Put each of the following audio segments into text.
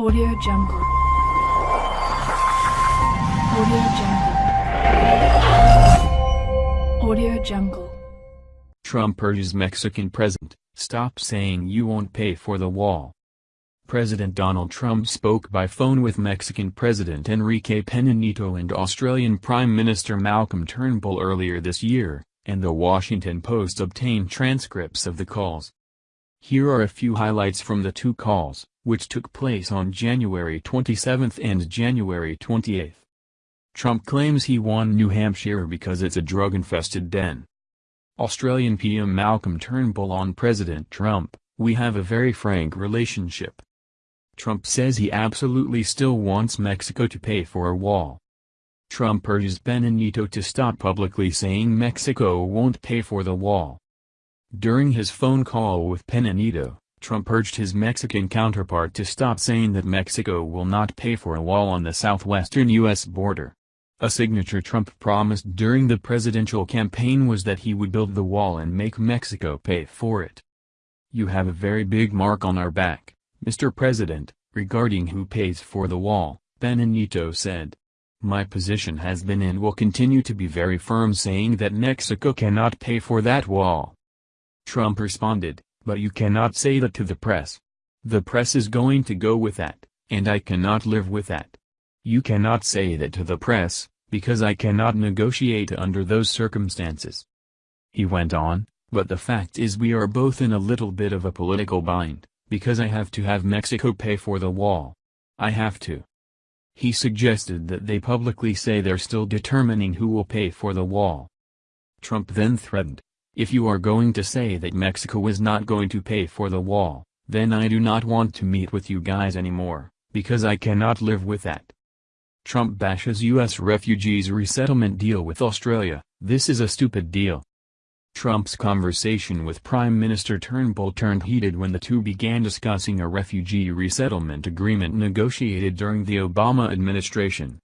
Audio Jungle. Audio Jungle. Audio Jungle. Trump urges Mexican president, stop saying you won't pay for the wall. President Donald Trump spoke by phone with Mexican President Enrique Pena Nieto and Australian Prime Minister Malcolm Turnbull earlier this year, and the Washington Post obtained transcripts of the calls. Here are a few highlights from the two calls, which took place on January 27 and January 28. Trump claims he won New Hampshire because it's a drug-infested den. Australian PM Malcolm Turnbull on President Trump, we have a very frank relationship. Trump says he absolutely still wants Mexico to pay for a wall. Trump urges Nieto to stop publicly saying Mexico won't pay for the wall. During his phone call with Nieto, Trump urged his Mexican counterpart to stop saying that Mexico will not pay for a wall on the southwestern U.S. border. A signature Trump promised during the presidential campaign was that he would build the wall and make Mexico pay for it. You have a very big mark on our back, Mr. President, regarding who pays for the wall, Pena Nieto said. My position has been and will continue to be very firm saying that Mexico cannot pay for that wall. Trump responded, but you cannot say that to the press. The press is going to go with that, and I cannot live with that. You cannot say that to the press, because I cannot negotiate under those circumstances. He went on, but the fact is we are both in a little bit of a political bind, because I have to have Mexico pay for the wall. I have to. He suggested that they publicly say they're still determining who will pay for the wall. Trump then threatened, if you are going to say that Mexico is not going to pay for the wall, then I do not want to meet with you guys anymore, because I cannot live with that. Trump bashes U.S. refugees resettlement deal with Australia, this is a stupid deal. Trump's conversation with Prime Minister Turnbull turned heated when the two began discussing a refugee resettlement agreement negotiated during the Obama administration.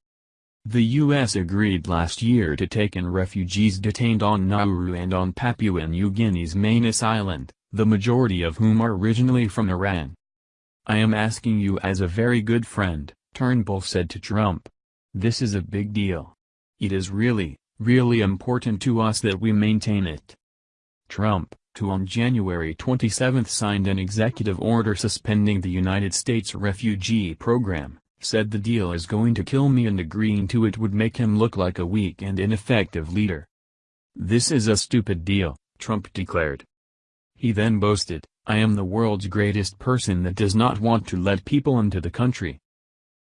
The U.S. agreed last year to take in refugees detained on Nauru and on Papua New Guinea's Manus Island, the majority of whom are originally from Iran. I am asking you as a very good friend, Turnbull said to Trump. This is a big deal. It is really, really important to us that we maintain it. Trump, who on January 27 signed an executive order suspending the United States refugee program, said the deal is going to kill me and agreeing to it would make him look like a weak and ineffective leader. This is a stupid deal, Trump declared. He then boasted, I am the world's greatest person that does not want to let people into the country.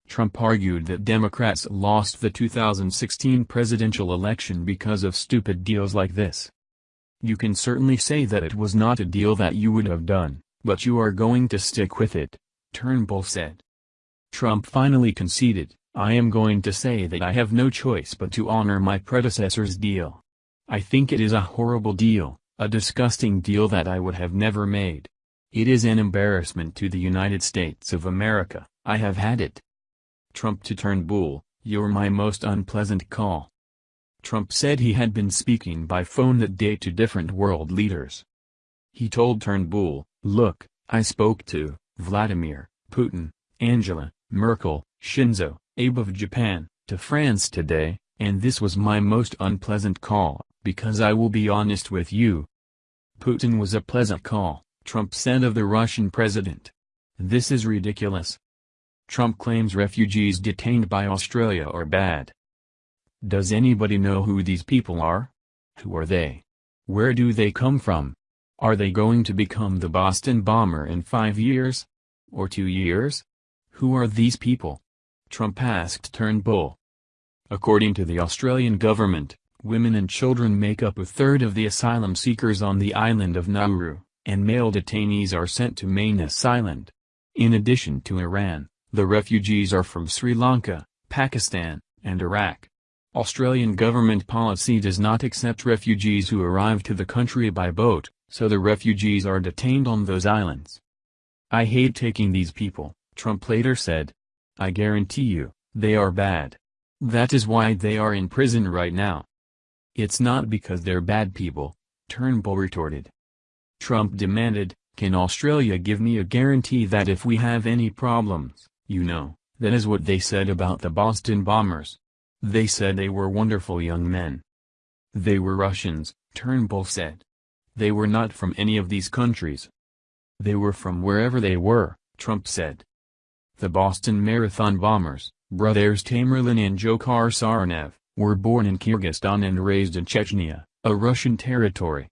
Trump argued that Democrats lost the 2016 presidential election because of stupid deals like this. You can certainly say that it was not a deal that you would have done, but you are going to stick with it, Turnbull said. Trump finally conceded, I am going to say that I have no choice but to honor my predecessor's deal. I think it is a horrible deal, a disgusting deal that I would have never made. It is an embarrassment to the United States of America, I have had it. Trump to Turnbull, you're my most unpleasant call. Trump said he had been speaking by phone that day to different world leaders. He told Turnbull, look, I spoke to Vladimir, Putin, Angela, Merkel, Shinzo, Abe of Japan, to France today, and this was my most unpleasant call, because I will be honest with you. Putin was a pleasant call, Trump said of the Russian president. This is ridiculous. Trump claims refugees detained by Australia are bad. Does anybody know who these people are? Who are they? Where do they come from? Are they going to become the Boston bomber in five years? Or two years? Who are these people? Trump asked Turnbull. According to the Australian government, women and children make up a third of the asylum seekers on the island of Nauru, and male detainees are sent to Manus Island. In addition to Iran, the refugees are from Sri Lanka, Pakistan, and Iraq. Australian government policy does not accept refugees who arrive to the country by boat, so the refugees are detained on those islands. I hate taking these people, Trump later said. I guarantee you, they are bad. That is why they are in prison right now. It's not because they're bad people, Turnbull retorted. Trump demanded, can Australia give me a guarantee that if we have any problems, You know, that is what they said about the Boston bombers. They said they were wonderful young men. They were Russians, Turnbull said. They were not from any of these countries. They were from wherever they were, Trump said. The Boston Marathon bombers, brothers Tamerlan and Dzhokhar Tsarnaev, were born in Kyrgyzstan and raised in Chechnya, a Russian territory.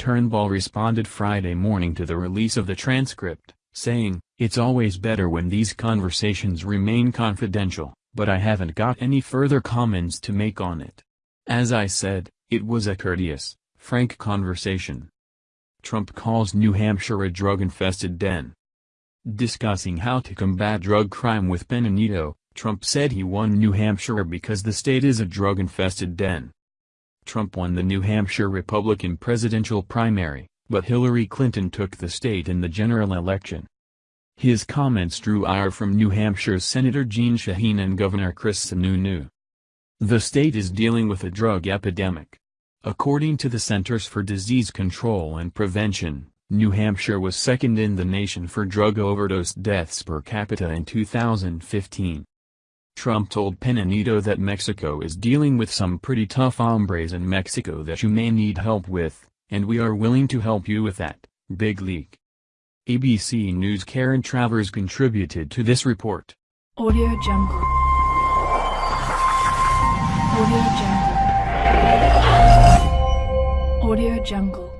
Turnbull responded Friday morning to the release of the transcript, saying, It's always better when these conversations remain confidential, but I haven't got any further comments to make on it. As I said, it was a courteous, frank conversation. Trump calls New Hampshire a drug-infested den. Discussing how to combat drug crime with Pena Nieto, Trump said he won New Hampshire because the state is a drug-infested den. Trump won the New Hampshire Republican presidential primary, but Hillary Clinton took the state in the general election. His comments drew ire from New Hampshire's Senator Jeanne Shaheen and Governor Chris Sununu. The state is dealing with a drug epidemic. According to the Centers for Disease Control and Prevention, New Hampshire was second in the nation for drug overdose deaths per capita in 2015. Trump told Peña that Mexico is dealing with some pretty tough hombres in Mexico that you may need help with, and we are willing to help you with that, big leak. ABC News Karen Travers contributed to this report. Audio Jungle. Audio Jungle. Audio Jungle.